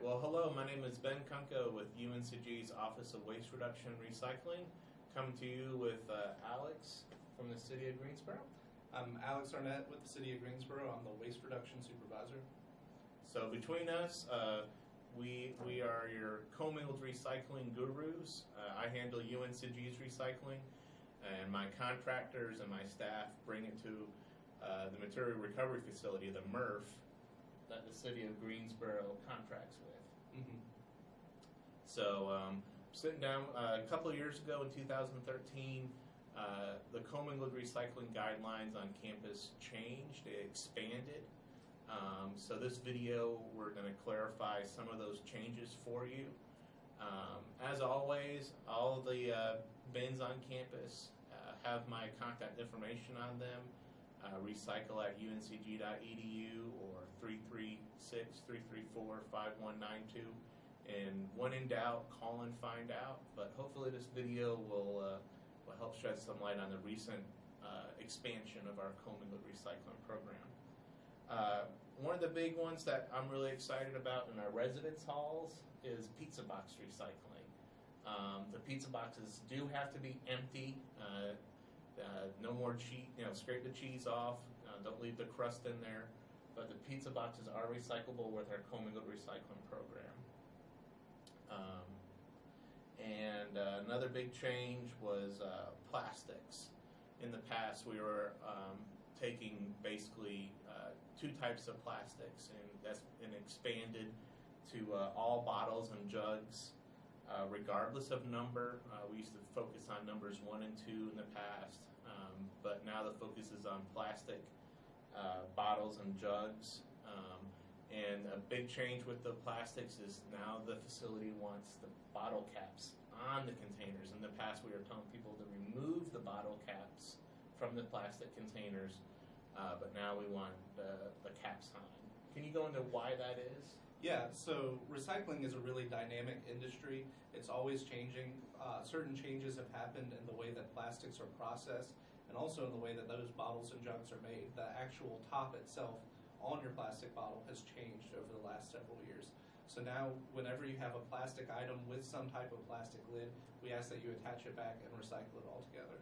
right. Well, hello. My name is Ben Kunko with UNCG's Office of Waste Reduction and Recycling. Coming to you with uh, Alex from the City of Greensboro. I'm Alex Arnett with the City of Greensboro. I'm the Waste Reduction Supervisor. So between us, uh, we we are your commingled recycling gurus. Uh, I handle UNCG's recycling, and my contractors and my staff bring it to uh, the material recovery facility, the MRF, that the City of Greensboro contracts with. Mm-hmm. So, um, sitting down uh, a couple of years ago in 2013, uh, the commingled recycling guidelines on campus changed, they expanded. Um, so, this video, we're going to clarify some of those changes for you. Um, as always, all the uh, bins on campus uh, have my contact information on them. Uh, recycle at uncg.edu or 336 334 5192. And when in doubt, call and find out. But hopefully, this video will, uh, will help shed some light on the recent uh, expansion of our commingled recycling program. Uh, one of the big ones that I'm really excited about in our residence halls is pizza box recycling. Um, the pizza boxes do have to be empty. Uh, uh, no more cheese, you know, scrape the cheese off. Uh, don't leave the crust in there. But the pizza boxes are recyclable with our commingled recycling program. Um, and uh, another big change was uh, plastics. In the past, we were um, taking basically uh, two types of plastics, and that's been expanded to uh, all bottles and jugs uh, regardless of number. Uh, we used to focus on numbers one and two in the past, um, but now the focus is on plastic uh, bottles and jugs. Um, and a big change with the plastics is now the facility wants the bottle caps on the containers. In the past, we were telling people to remove the bottle caps from the plastic containers, uh, but now we want the, the caps on. Can you go into why that is? Yeah, so recycling is a really dynamic industry. It's always changing. Uh, certain changes have happened in the way that plastics are processed and also in the way that those bottles and jugs are made. The actual top itself on your plastic bottle has changed over the last several years. So now, whenever you have a plastic item with some type of plastic lid, we ask that you attach it back and recycle it altogether.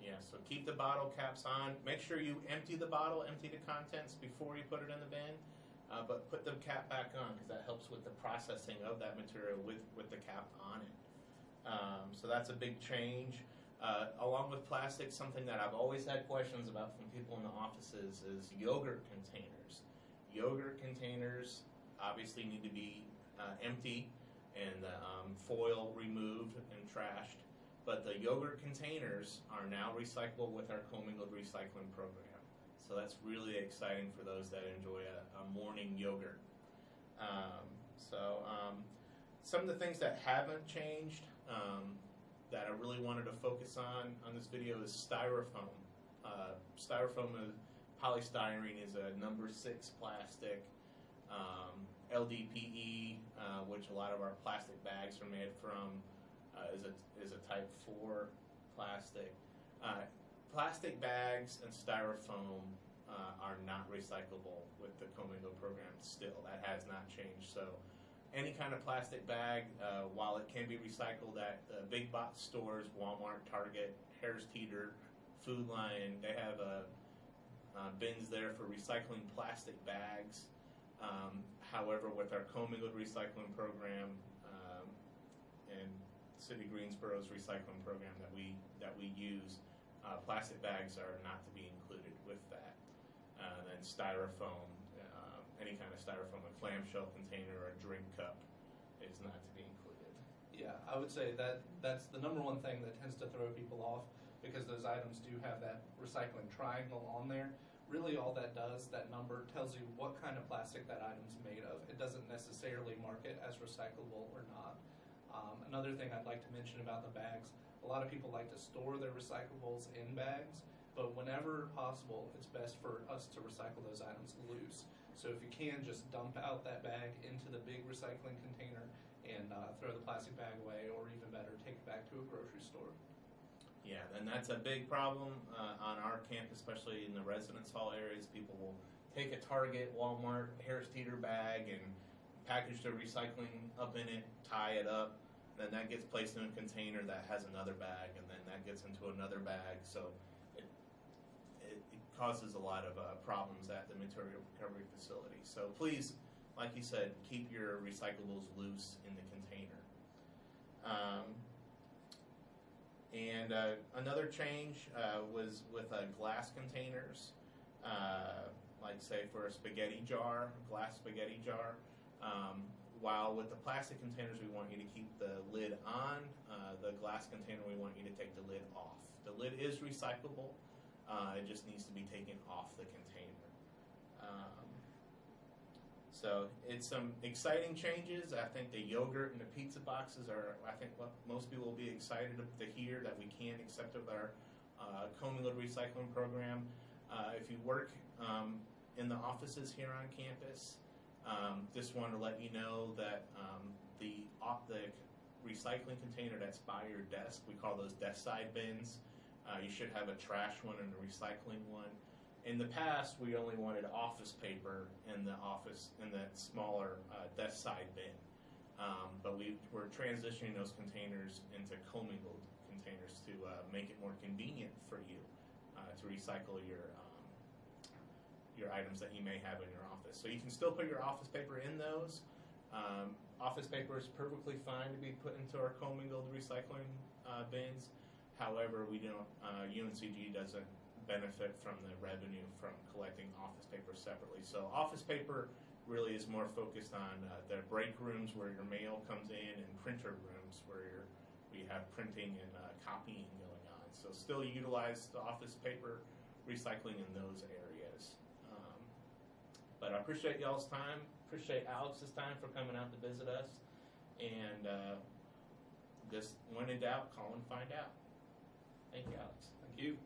Yeah, so keep the bottle caps on. Make sure you empty the bottle, empty the contents before you put it in the bin. Uh, but put the cap back on because that helps with the processing of that material with, with the cap on it. Um, so that's a big change. Uh, along with plastic, something that I've always had questions about from people in the offices is yogurt containers. Yogurt containers obviously need to be uh, empty and the um, foil removed and trashed. But the yogurt containers are now recyclable with our commingled recycling program. So that's really exciting for those that enjoy a, a morning yogurt. Um, so um, some of the things that haven't changed um, really wanted to focus on on this video is styrofoam. Uh, styrofoam is, polystyrene is a number six plastic. Um, LDPE, uh, which a lot of our plastic bags are made from, uh, is a is a type four plastic. Uh, plastic bags and styrofoam uh, are not recyclable with the commingled program still. That has not changed. So any kind of plastic bag, uh, while it can be recycled at uh, big box stores, Walmart, Target, Harris Teeter, Food Lion, they have uh, uh, bins there for recycling plastic bags. Um, however, with our commingled recycling program um, and City Greensboro's recycling program that we that we use, uh, plastic bags are not to be included with that. Uh, and styrofoam, any kind of styrofoam, a clamshell container or a drink cup is not to be included. Yeah, I would say that that's the number one thing that tends to throw people off because those items do have that recycling triangle on there. Really, all that does, that number tells you what kind of plastic that item's made of. It doesn't necessarily mark it as recyclable or not. Um, another thing I'd like to mention about the bags, a lot of people like to store their recyclables in bags, but whenever possible, it's best for us to recycle those items loose. So if you can, just dump out that bag into the big recycling container and uh, throw the plastic bag away, or even better, take it back to a grocery store. Yeah, and that's a big problem uh, on our campus, especially in the residence hall areas. People will take a Target, Walmart, Harris Teeter bag and package their recycling up in it, tie it up, then that gets placed in a container that has another bag, and then that gets into another bag. So causes a lot of uh, problems at the material recovery facility. So please, like you said, keep your recyclables loose in the container. Um, and uh, another change uh, was with uh, glass containers, uh, like say for a spaghetti jar, glass spaghetti jar. Um, while with the plastic containers, we want you to keep the lid on. Uh, the glass container, we want you to take the lid off. The lid is recyclable. Uh, it just needs to be taken off the container. Um, so it's some exciting changes. I think the yogurt and the pizza boxes are, I think, what most people will be excited to hear that we can accept with our uh, commingled recycling program. Uh, if you work um, in the offices here on campus, um, just wanted to let you know that um, the the recycling container that's by your desk, we call those desk side bins. Uh, you should have a trash one and a recycling one. In the past, we only wanted office paper in the office in that smaller uh, desk side bin, um, but we we're transitioning those containers into commingled containers to uh, make it more convenient for you uh, to recycle your um, your items that you may have in your office. So you can still put your office paper in those. Um, office paper is perfectly fine to be put into our commingled recycling uh, bins. However, we don't. Uh, UNCG doesn't benefit from the revenue from collecting office paper separately. So office paper really is more focused on uh, the break rooms where your mail comes in and printer rooms where we have printing and uh, copying going on. So still utilize the office paper recycling in those areas. Um, but I appreciate y'all's time. Appreciate Alex's time for coming out to visit us. And uh, just when in doubt, call and find out. Thank you, Alex. Thank you.